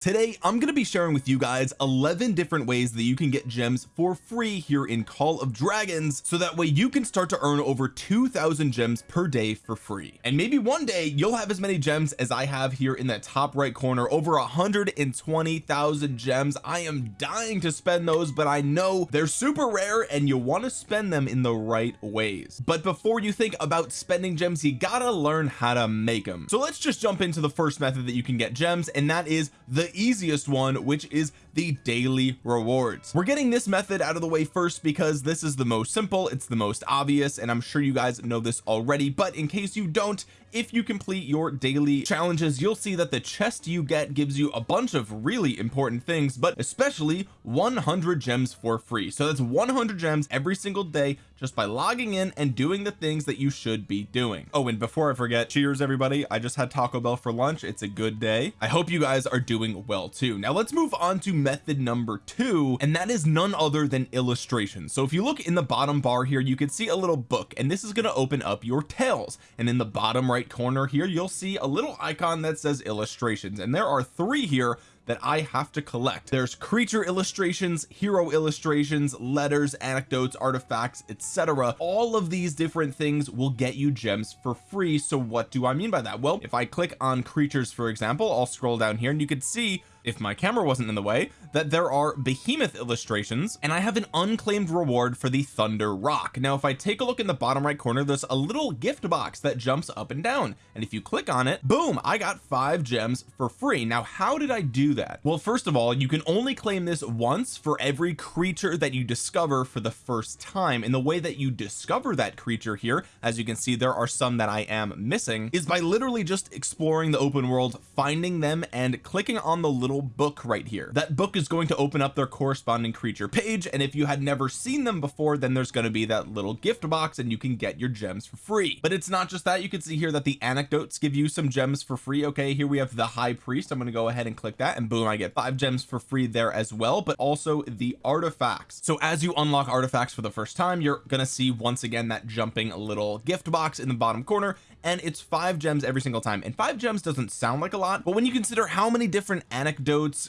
today I'm going to be sharing with you guys 11 different ways that you can get gems for free here in Call of Dragons so that way you can start to earn over 2,000 gems per day for free. And maybe one day you'll have as many gems as I have here in that top right corner over 120,000 gems. I am dying to spend those but I know they're super rare and you want to spend them in the right ways. But before you think about spending gems you gotta learn how to make them so let's just jump into the first method that you can get gems and that is the easiest one which is the daily rewards. We're getting this method out of the way first because this is the most simple it's the most obvious and I'm sure you guys know this already but in case you don't if you complete your daily challenges you'll see that the chest you get gives you a bunch of really important things but especially 100 gems for free. So that's 100 gems every single day just by logging in and doing the things that you should be doing. Oh and before I forget cheers everybody. I just had Taco Bell for lunch. It's a good day. I hope you guys are doing well too. Now let's move on to method number two and that is none other than illustration. So if you look in the bottom bar here you can see a little book and this is going to open up your tales. And in the bottom right corner here you'll see a little icon that says illustrations and there are three here that I have to collect. There's creature illustrations hero illustrations letters anecdotes artifacts etc all of these different things will get you gems for free so what do I mean by that? Well if I click on creatures for example I'll scroll down here and you can see if my camera wasn't in the way that there are behemoth illustrations and I have an unclaimed reward for the thunder rock. Now if I take a look in the bottom right corner there's a little gift box that jumps up and down. And if you click on it boom I got five gems for free. Now how did I do that? Well first of all you can only claim this once for every creature that you discover for the first time. And the way that you discover that creature here as you can see there are some that I am missing is by literally just exploring the open world finding them and clicking on the little book right here. That book is going to open up their corresponding creature page and if you had never seen them before then there's going to be that little gift box and you can get your gems for free. But it's not just that. You can see here that the anecdotes give you some gems for free. Okay here we have the high priest. I'm going to go ahead and click that and boom I get five gems for free there as well but also the artifacts. So as you unlock artifacts for the first time you're going to see once again that jumping little gift box in the bottom corner and it's five gems every single time. And five gems doesn't sound like a lot but when you consider how many different anecdotes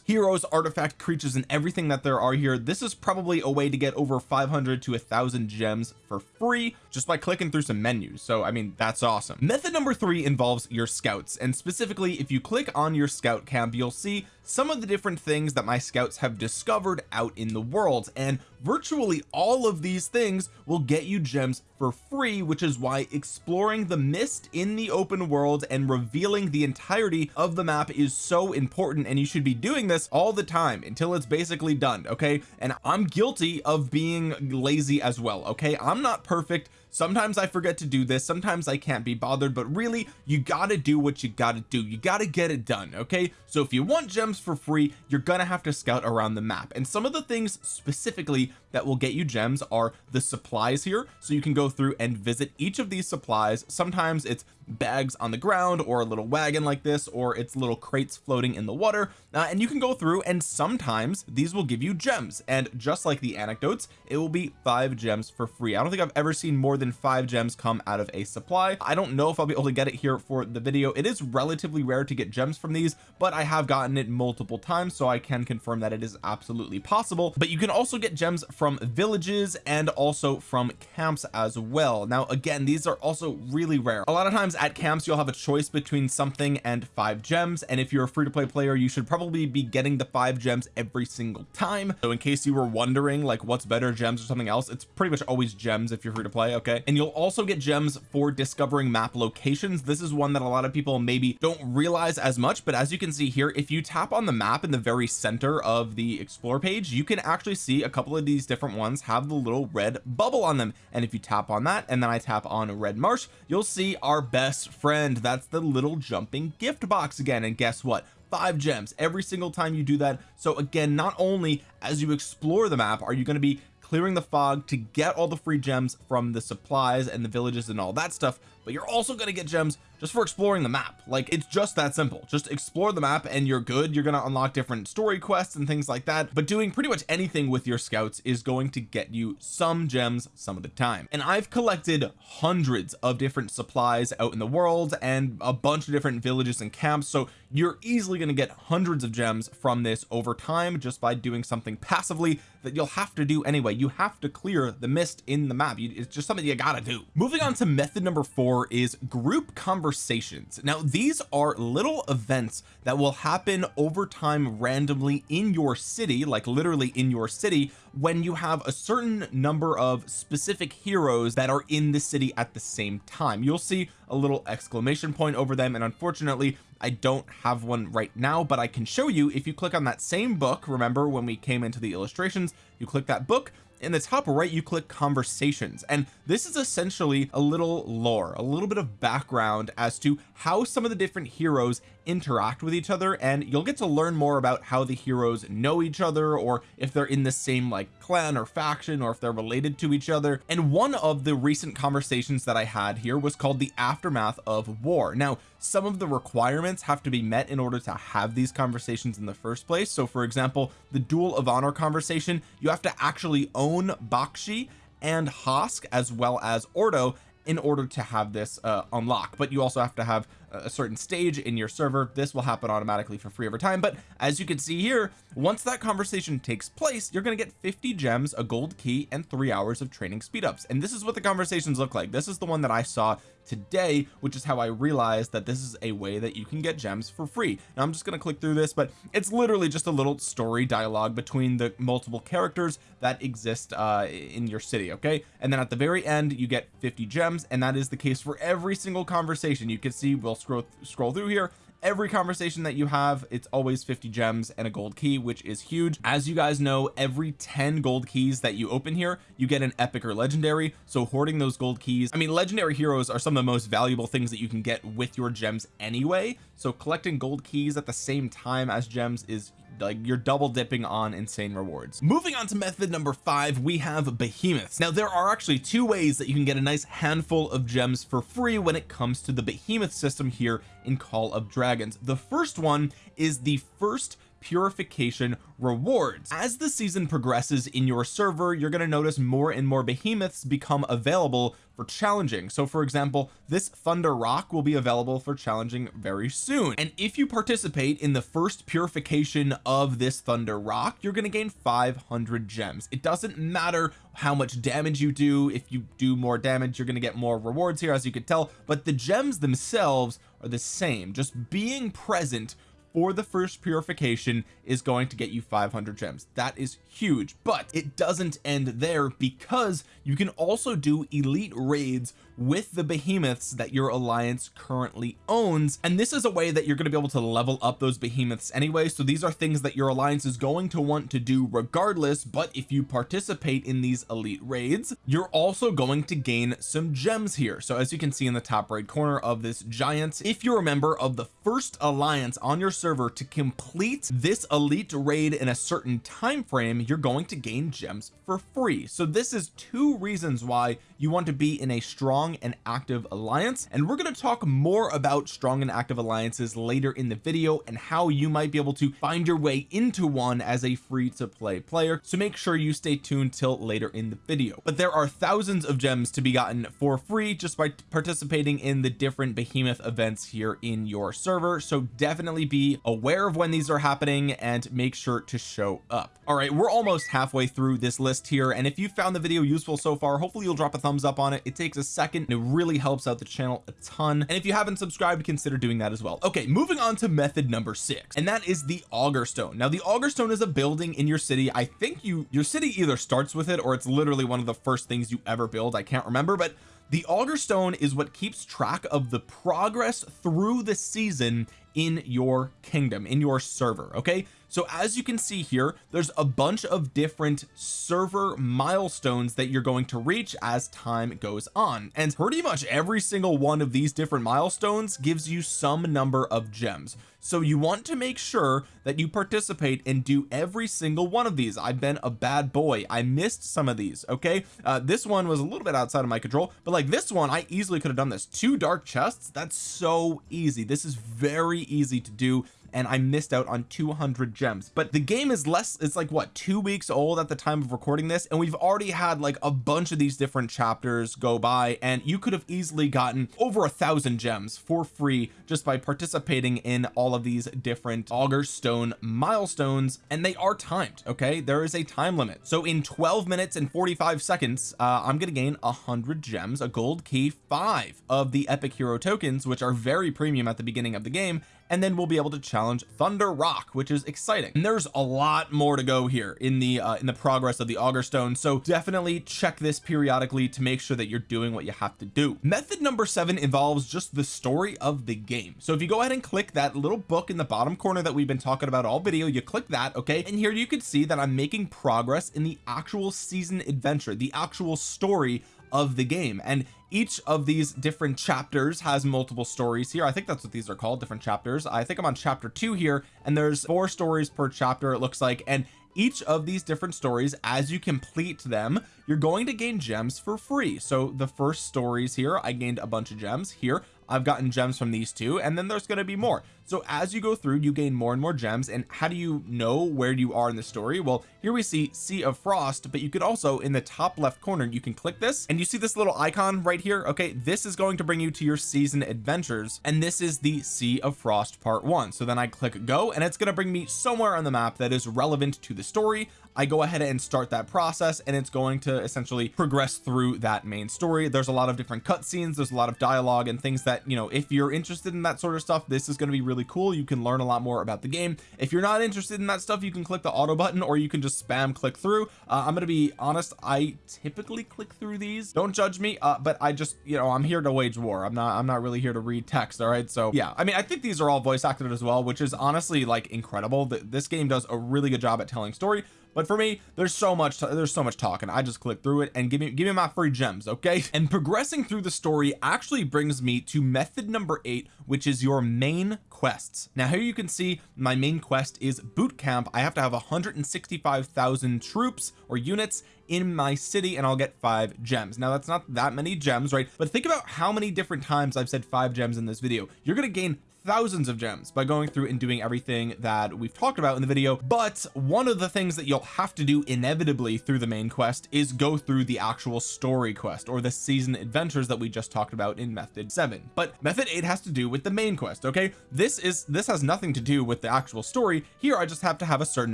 heroes artifact creatures and everything that there are here this is probably a way to get over 500 to a thousand gems for free just by clicking through some menus. So I mean that's awesome. Method number three involves your scouts and specifically if you click on your scout camp you'll see some of the different things that my scouts have discovered out in the world and virtually all of these things will get you gems for free which is why exploring the mist in the open world and revealing the entirety of the map is so important and you should be doing this all the time until it's basically done okay? And I'm guilty of being lazy as well okay? I'm not perfect sometimes I forget to do this sometimes I can't be bothered but really you got to do what you got to do. You got to get it done okay? So if you want gems for free you're gonna have to scout around the map. And some of the things specifically that will get you gems are the supplies here. So you can go through and visit each of these supplies. Sometimes it's bags on the ground or a little wagon like this or it's little crates floating in the water uh, and you can go through and sometimes these will give you gems. And just like the anecdotes it will be five gems for free. I don't think I've ever seen more than five gems come out of a supply. I don't know if I'll be able to get it here for the video. It is relatively rare to get gems from these but I have gotten it multiple times so I can confirm that it is absolutely possible. But you can also get gems from villages and also from camps as well. Now again these are also really rare. A lot of times at camps you'll have a choice between something and five gems and if you're a free-to-play player you should probably be getting the five gems every single time. So in case you were wondering like what's better gems or something else it's pretty much always gems if you're free to play okay? And you'll also get gems for discovering map locations. This is one that a lot of people maybe don't realize as much but as you can see here if you tap on the map in the very center of the explore page you can actually see a couple of these different ones have the little red bubble on them. And if you tap on that and then I tap on red marsh you'll see our best best friend. That's the little jumping gift box again. And guess what? Five gems every single time you do that. So again not only as you explore the map are you going to be clearing the fog to get all the free gems from the supplies and the villages and all that stuff but you're also going to get gems just for exploring the map. Like it's just that simple. Just explore the map and you're good. You're gonna unlock different story quests and things like that but doing pretty much anything with your scouts is going to get you some gems some of the time. And I've collected hundreds of different supplies out in the world and a bunch of different villages and camps so you're easily going to get hundreds of gems from this over time just by doing something passively that you'll have to do anyway. You have to clear the mist in the map. It's just something you gotta do. Moving on to method number four is group conversations. Now these are little events that will happen over time randomly in your city like literally in your city when you have a certain number of specific heroes that are in the city at the same time. You'll see a little exclamation point over them and unfortunately I don't have one right now but I can show you if you click on that same book. Remember when we came into the illustrations you click that book in the top right you click conversations and this is essentially a little lore a little bit of background as to how some of the different heroes interact with each other and you'll get to learn more about how the heroes know each other or if they're in the same like clan or faction or if they're related to each other. And one of the recent conversations that I had here was called the aftermath of war. Now some of the requirements have to be met in order to have these conversations in the first place. So for example the duel of honor conversation you have to actually own Bakshi and Hosk as well as Ordo in order to have this uh, unlock but you also have to have a certain stage in your server this will happen automatically for free over time. But as you can see here once that conversation takes place you're going to get 50 gems a gold key and three hours of training speed ups. And this is what the conversations look like. This is the one that I saw today which is how I realized that this is a way that you can get gems for free. Now I'm just going to click through this but it's literally just a little story dialogue between the multiple characters that exist uh in your city okay? And then at the very end you get 50 gems and that is the case for every single conversation. You can see we'll scroll scroll through here. Every conversation that you have it's always 50 gems and a gold key which is huge. As you guys know every 10 gold keys that you open here you get an epic or legendary. So hoarding those gold keys I mean legendary heroes are some of the most valuable things that you can get with your gems anyway. So collecting gold keys at the same time as gems is like you're double dipping on insane rewards. Moving on to method number five we have behemoths. Now there are actually two ways that you can get a nice handful of gems for free when it comes to the behemoth system here in call of dragons. The first one is the first purification rewards. As the season progresses in your server you're going to notice more and more behemoths become available for challenging. So for example this thunder rock will be available for challenging very soon. And if you participate in the first purification of this thunder rock you're going to gain 500 gems. It doesn't matter how much damage you do. If you do more damage you're going to get more rewards here as you could tell. But the gems themselves are the same. Just being present for the first purification is going to get you 500 gems. That is huge but it doesn't end there because you can also do elite raids with the behemoths that your alliance currently owns. And this is a way that you're going to be able to level up those behemoths anyway. So these are things that your alliance is going to want to do regardless. But if you participate in these elite raids you're also going to gain some gems here. So as you can see in the top right corner of this giant if you're a member of the first alliance on your server to complete this elite raid in a certain time frame you're going to gain gems for free. So this is two reasons why you want to be in a strong and active alliance and we're going to talk more about strong and active alliances later in the video and how you might be able to find your way into one as a free to play player so make sure you stay tuned till later in the video. But there are thousands of gems to be gotten for free just by participating in the different behemoth events here in your server so definitely be aware of when these are happening and make sure to show up. All right we're almost halfway through this list here and if you found the video useful so far hopefully you'll drop a thumbs up on it. It takes a second and it really helps out the channel a ton. And if you haven't subscribed consider doing that as well. Okay moving on to method number six and that is the augur stone. Now the augur stone is a building in your city. I think you your city either starts with it or it's literally one of the first things you ever build. I can't remember but the augur stone is what keeps track of the progress through the season in your kingdom in your server okay so as you can see here there's a bunch of different server milestones that you're going to reach as time goes on. And pretty much every single one of these different milestones gives you some number of gems. So you want to make sure that you participate and do every single one of these. I've been a bad boy. I missed some of these okay? Uh, this one was a little bit outside of my control but like this one I easily could have done this. Two dark chests? That's so easy. This is very easy to do and I missed out on 200 gems. But the game is less it's like what two weeks old at the time of recording this? And we've already had like a bunch of these different chapters go by and you could have easily gotten over a thousand gems for free just by participating in all of these different augur stone milestones and they are timed okay? There is a time limit. So in 12 minutes and 45 seconds uh, I'm gonna gain a hundred gems a gold key five of the epic hero tokens which are very premium at the beginning of the game and then we'll be able to challenge thunder rock which is exciting. And there's a lot more to go here in the uh, in the progress of the augur stone so definitely check this periodically to make sure that you're doing what you have to do. Method number seven involves just the story of the game. So if you go ahead and click that little book in the bottom corner that we've been talking about all video you click that okay? And here you can see that I'm making progress in the actual season adventure the actual story of the game. And each of these different chapters has multiple stories here. I think that's what these are called different chapters. I think I'm on chapter two here and there's four stories per chapter it looks like and each of these different stories as you complete them you're going to gain gems for free. So the first stories here I gained a bunch of gems. Here I've gotten gems from these two and then there's going to be more. So as you go through you gain more and more gems and how do you know where you are in the story? Well here we see sea of frost but you could also in the top left corner you can click this and you see this little icon right here? Okay this is going to bring you to your season adventures and this is the sea of frost part one. So then I click go and it's going to bring me somewhere on the map that is relevant to the story. I go ahead and start that process and it's going essentially progress through that main story. There's a lot of different cutscenes. There's a lot of dialogue and things that you know if you're interested in that sort of stuff this is going to be really cool. You can learn a lot more about the game. If you're not interested in that stuff you can click the auto button or you can just spam click through. Uh, I'm going to be honest I typically click through these. Don't judge me uh, but I just you know I'm here to wage war. I'm not I'm not really here to read text all right? So yeah I mean I think these are all voice acted as well which is honestly like incredible. This game does a really good job at telling story but for me there's so much there's so much talking I just click through it and give me give me my free gems okay? And progressing through the story actually brings me to method number eight which is your main quests. Now here you can see my main quest is boot camp. I have to have 165,000 troops or units in my city and I'll get five gems. Now that's not that many gems right? But think about how many different times I've said five gems in this video. You're going to gain thousands of gems by going through and doing everything that we've talked about in the video but one of the things that you'll have to do inevitably through the main quest is go through the actual story quest or the season adventures that we just talked about in method 7 but method 8 has to do with the main quest okay? This is this has nothing to do with the actual story. Here I just have to have a certain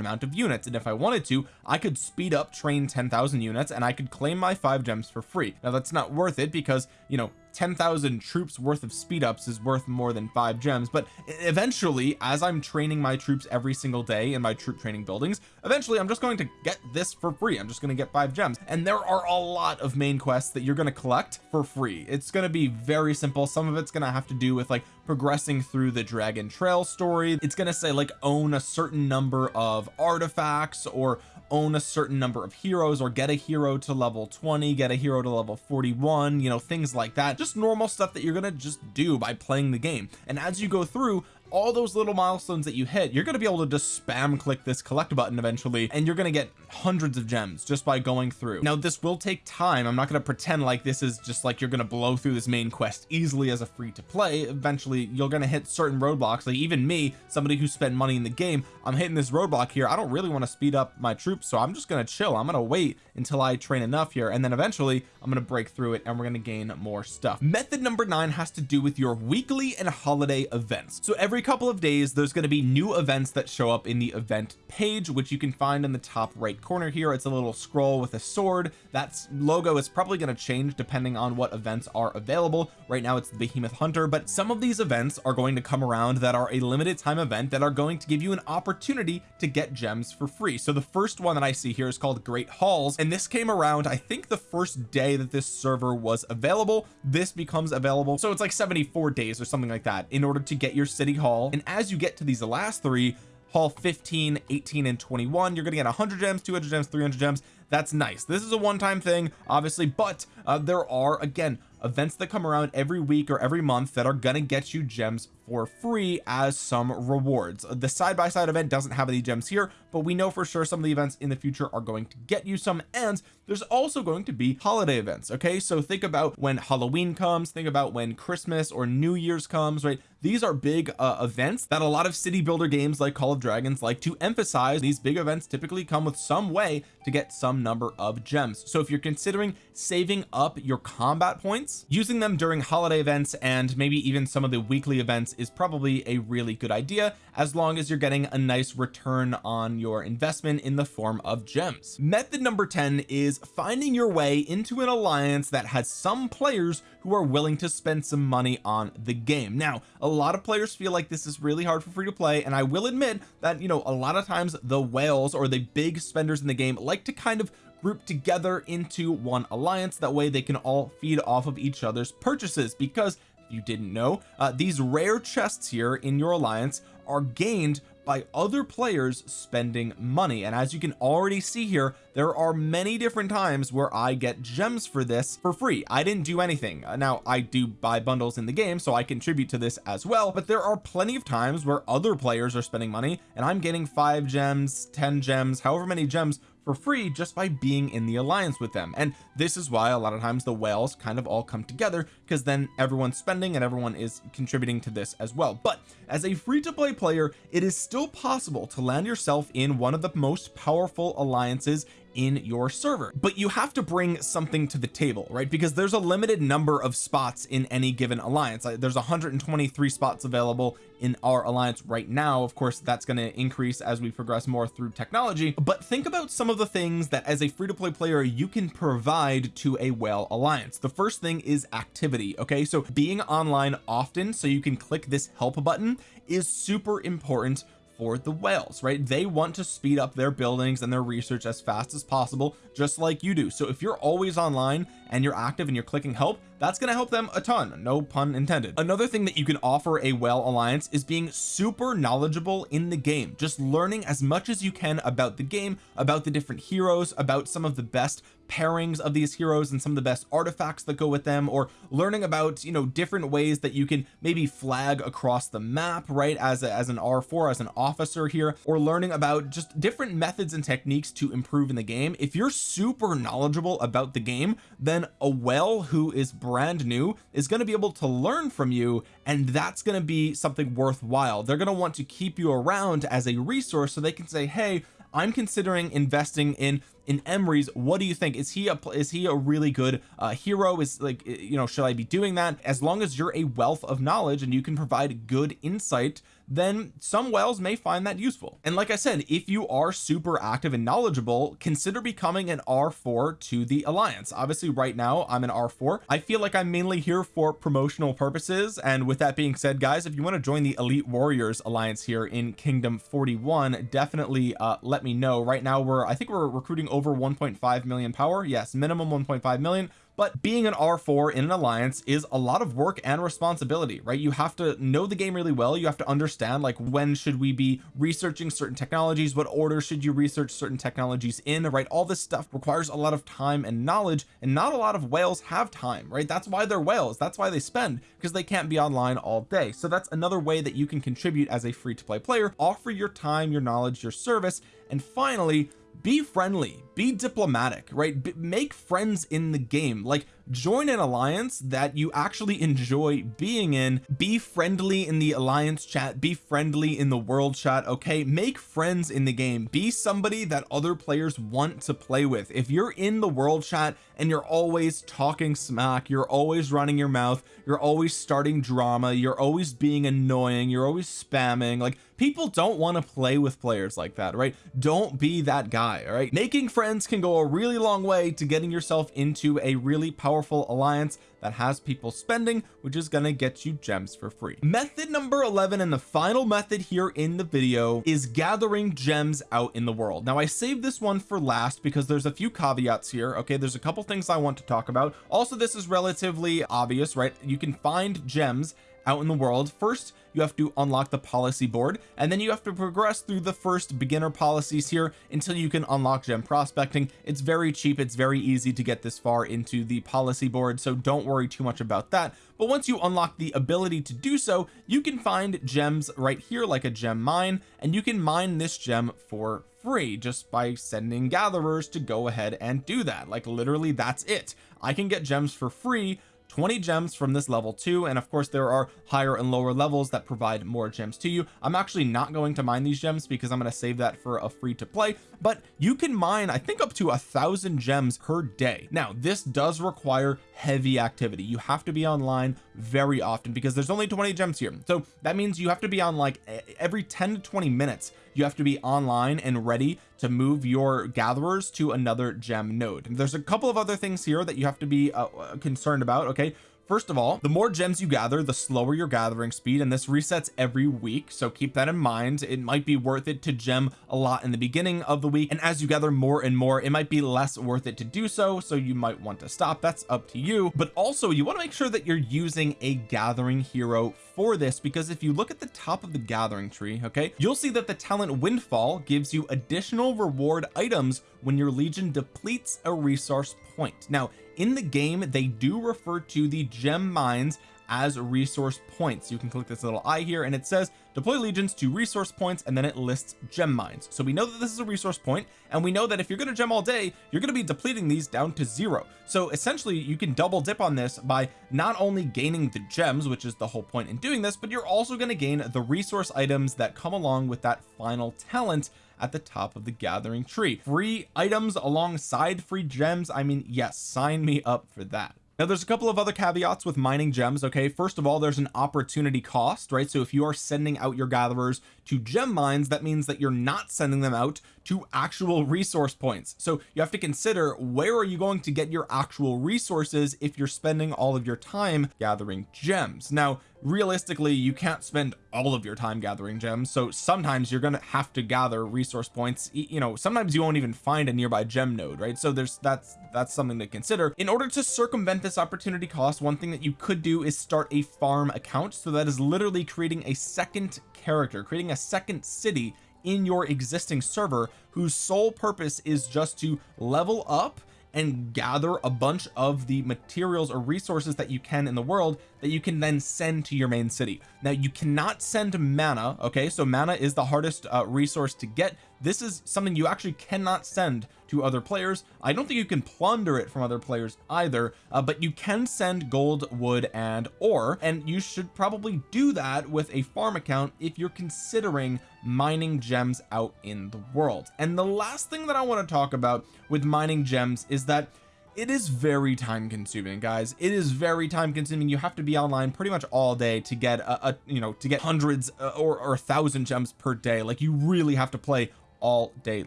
amount of units and if I wanted to I could speed up train 10,000 units and I could claim my five gems for free. Now that's not worth it because you know 10,000 troops worth of speed ups is worth more than five gems but eventually as I'm training my troops every single day in my troop training buildings eventually I'm just going to get this for free. I'm just going to get five gems. And there are a lot of main quests that you're going to collect for free. It's going to be very simple. Some of it's going to have to do with like progressing through the dragon trail story. It's going to say like own a certain number of artifacts or own a certain number of heroes or get a hero to level 20 get a hero to level 41 you know things like that. Just normal stuff that you're gonna just do by playing the game. And as you go through all those little milestones that you hit you're going to be able to just spam click this collect button eventually and you're going to get hundreds of gems just by going through. Now this will take time. I'm not going to pretend like this is just like you're going to blow through this main quest easily as a free to play. Eventually you're going to hit certain roadblocks. Like even me somebody who spent money in the game I'm hitting this roadblock here. I don't really want to speed up my troops so I'm just going to chill. I'm going to wait until I train enough here and then eventually I'm going to break through it and we're going to gain more stuff. Method number nine has to do with your weekly and holiday events. So every couple of days there's going to be new events that show up in the event page which you can find in the top right corner here. It's a little scroll with a sword. That's logo is probably going to change depending on what events are available. Right now it's the behemoth hunter but some of these events are going to come around that are a limited time event that are going to give you an opportunity to get gems for free. So the first one that I see here is called great halls and this came around I think the first day that this server was available. This becomes available so it's like 74 days or something like that in order to get your city hall and as you get to these last three hall 15 18 and 21 you're gonna get 100 gems 200 gems 300 gems. That's nice. This is a one-time thing obviously but uh, there are again events that come around every week or every month that are gonna get you gems for free as some rewards. The side-by-side -side event doesn't have any gems here but we know for sure some of the events in the future are going to get you some and there's also going to be holiday events okay? So think about when Halloween comes think about when Christmas or New Year's comes right? These are big uh, events that a lot of city builder games like Call of Dragons like to emphasize. These big events typically come with some way to get some number of gems. So if you're considering saving up your combat points using them during holiday events and maybe even some of the weekly events is probably a really good idea as long as you're getting a nice return on your investment in the form of gems. Method number 10 is finding your way into an alliance that has some players who are willing to spend some money on the game. Now a lot of players feel like this is really hard for free to play and I will admit that you know a lot of times the whales or the big spenders in the game like to kind of group together into one alliance. That way they can all feed off of each other's purchases because you didn't know. Uh, these rare chests here in your alliance are gained by other players spending money. And as you can already see here there are many different times where I get gems for this for free. I didn't do anything. Uh, now I do buy bundles in the game so I contribute to this as well. But there are plenty of times where other players are spending money and I'm getting five gems 10 gems however many gems for free just by being in the alliance with them. And this is why a lot of times the whales kind of all come together because then everyone's spending and everyone is contributing to this as well. But as a free-to-play player it is still possible to land yourself in one of the most powerful alliances in your server. But you have to bring something to the table right? Because there's a limited number of spots in any given alliance. Uh, there's 123 spots available in our alliance right now. Of course that's going to increase as we progress more through technology. But think about some of the things that as a free-to-play player you can provide to a whale alliance. The first thing is activity okay? So being online often so you can click this help button is super important for the whales right? They want to speed up their buildings and their research as fast as possible just like you do. So if you're always online and you're active and you're clicking help that's going to help them a ton. No pun intended. Another thing that you can offer a whale alliance is being super knowledgeable in the game. Just learning as much as you can about the game about the different heroes about some of the best pairings of these heroes and some of the best artifacts that go with them or learning about you know different ways that you can maybe flag across the map right as a, as an r4 as an officer here or learning about just different methods and techniques to improve in the game. If you're super knowledgeable about the game then a well who is brand new is going to be able to learn from you and that's going to be something worthwhile. They're going to want to keep you around as a resource so they can say hey I'm considering investing in in Emrys what do you think? Is he a is he a really good uh hero? Is like you know should I be doing that? As long as you're a wealth of knowledge and you can provide good insight then some whales may find that useful. And like I said if you are super active and knowledgeable consider becoming an r4 to the alliance. Obviously right now I'm an r4 I feel like I'm mainly here for promotional purposes. And with that being said guys if you want to join the elite warriors alliance here in kingdom 41 definitely uh let me know. Right now we're I think we're recruiting over 1.5 million power. Yes minimum 1.5 million but being an r4 in an alliance is a lot of work and responsibility right? You have to know the game really well. You have to understand like when should we be researching certain technologies? What order should you research certain technologies in right? All this stuff requires a lot of time and knowledge and not a lot of whales have time right? That's why they're whales. That's why they spend because they can't be online all day. So that's another way that you can contribute as a free-to-play player offer your time your knowledge your service and finally be friendly be diplomatic right? B make friends in the game. Like join an alliance that you actually enjoy being in. Be friendly in the alliance chat. Be friendly in the world chat okay? Make friends in the game. Be somebody that other players want to play with. If you're in the world chat and you're always talking smack you're always running your mouth you're always starting drama you're always being annoying you're always spamming like people don't want to play with players like that right? Don't be that guy all right? Making friends can go a really long way to getting yourself into a really powerful alliance that has people spending which is going to get you gems for free. Method number 11 and the final method here in the video is gathering gems out in the world. Now I saved this one for last because there's a few caveats here okay? There's a couple things I want to talk about. Also this is relatively obvious right? You can find gems out in the world. First you have to unlock the policy board and then you have to progress through the first beginner policies here until you can unlock gem prospecting. It's very cheap it's very easy to get this far into the policy board so don't worry too much about that. But once you unlock the ability to do so you can find gems right here like a gem mine and you can mine this gem for free just by sending gatherers to go ahead and do that. Like literally that's it. I can get gems for free 20 gems from this level too and of course there are higher and lower levels that provide more gems to you. I'm actually not going to mine these gems because I'm going to save that for a free to play but you can mine I think up to a thousand gems per day. Now this does require heavy activity. You have to be online very often because there's only 20 gems here. So that means you have to be on like every 10 to 20 minutes you have to be online and ready to move your gatherers to another gem node. And there's a couple of other things here that you have to be uh, concerned about okay first of all the more gems you gather the slower your gathering speed and this resets every week so keep that in mind. It might be worth it to gem a lot in the beginning of the week and as you gather more and more it might be less worth it to do so so you might want to stop. That's up to you. But also you want to make sure that you're using a gathering hero for this because if you look at the top of the gathering tree okay you'll see that the talent windfall gives you additional reward items when your legion depletes a resource point. Now in the game they do refer to the gem mines as resource points. You can click this little eye here and it says deploy legions to resource points and then it lists gem mines. So we know that this is a resource point and we know that if you're going to gem all day you're going to be depleting these down to zero. So essentially you can double dip on this by not only gaining the gems which is the whole point in doing this but you're also going to gain the resource items that come along with that final talent at the top of the gathering tree. Free items alongside free gems. I mean yes sign me up for that. Now there's a couple of other caveats with mining gems okay? First of all there's an opportunity cost right? So if you are sending out your gatherers to gem mines that means that you're not sending them out to actual resource points. So you have to consider where are you going to get your actual resources if you're spending all of your time gathering gems? Now realistically you can't spend all of your time gathering gems so sometimes you're gonna have to gather resource points. You know sometimes you won't even find a nearby gem node right? So there's that's that's something to consider. In order to circumvent this opportunity cost one thing that you could do is start a farm account. So that is literally creating a second character creating a second city in your existing server whose sole purpose is just to level up and gather a bunch of the materials or resources that you can in the world that you can then send to your main city. Now you cannot send mana okay? So mana is the hardest uh, resource to get this is something you actually cannot send to other players. I don't think you can plunder it from other players either uh, but you can send gold wood and ore and you should probably do that with a farm account if you're considering mining gems out in the world. And the last thing that I want to talk about with mining gems is that it is very time consuming guys. It is very time consuming. You have to be online pretty much all day to get a, a you know to get hundreds uh, or, or a thousand gems per day. Like you really have to play all day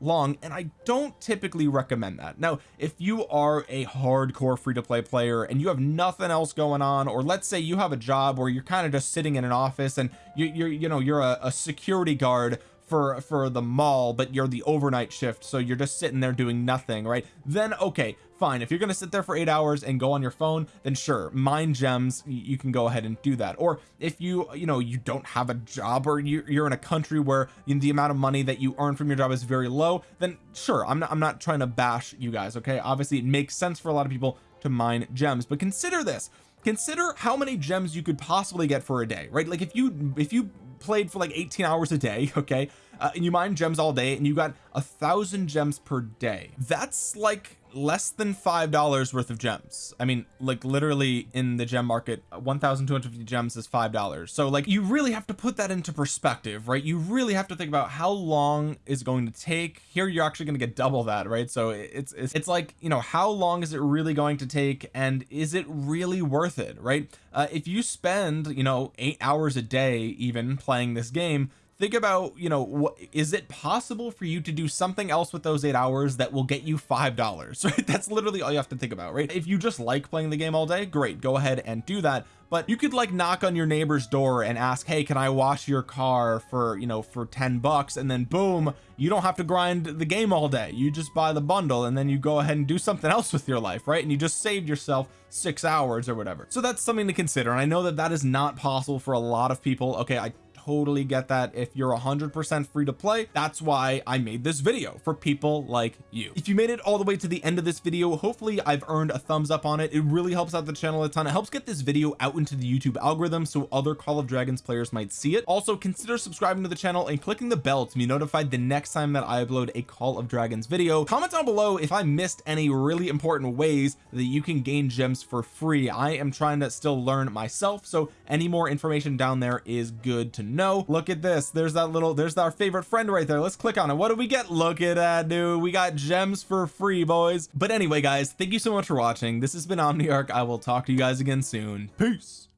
long and I don't typically recommend that. Now if you are a hardcore free-to-play player and you have nothing else going on or let's say you have a job where you're kind of just sitting in an office and you, you're you know you're a, a security guard for for the mall but you're the overnight shift so you're just sitting there doing nothing right? Then okay fine. If you're gonna sit there for eight hours and go on your phone then sure mine gems you can go ahead and do that. Or if you you know you don't have a job or you're in a country where the amount of money that you earn from your job is very low then sure I'm not I'm not trying to bash you guys okay? Obviously it makes sense for a lot of people to mine gems but consider this. Consider how many gems you could possibly get for a day right? Like if you if you played for like 18 hours a day okay? Uh, and you mine gems all day and you got a thousand gems per day. That's like less than five dollars worth of gems. I mean like literally in the gem market 1250 gems is five dollars. So like you really have to put that into perspective right? You really have to think about how long is going to take. Here you're actually going to get double that right? So it's, it's it's like you know how long is it really going to take and is it really worth it right? Uh, if you spend you know eight hours a day even playing this game think about you know what is it possible for you to do something else with those eight hours that will get you five dollars right? That's literally all you have to think about right? If you just like playing the game all day great go ahead and do that. But you could like knock on your neighbor's door and ask hey can I wash your car for you know for 10 bucks? And then boom you don't have to grind the game all day. You just buy the bundle and then you go ahead and do something else with your life right? And you just saved yourself six hours or whatever. So that's something to consider. And I know that that is not possible for a lot of people. Okay I totally get that. If you're 100% free to play that's why I made this video for people like you. If you made it all the way to the end of this video hopefully I've earned a thumbs up on it. It really helps out the channel a ton. It helps get this video out into the YouTube algorithm so other Call of Dragons players might see it. Also consider subscribing to the channel and clicking the bell to be notified the next time that I upload a Call of Dragons video. Comment down below if I missed any really important ways that you can gain gems for free. I am trying to still learn myself so any more information down there is good to know look at this. There's that little there's our favorite friend right there. Let's click on it. What do we get? Look at that dude. We got gems for free boys. But anyway guys thank you so much for watching. This has been Omniarch. I will talk to you guys again soon. Peace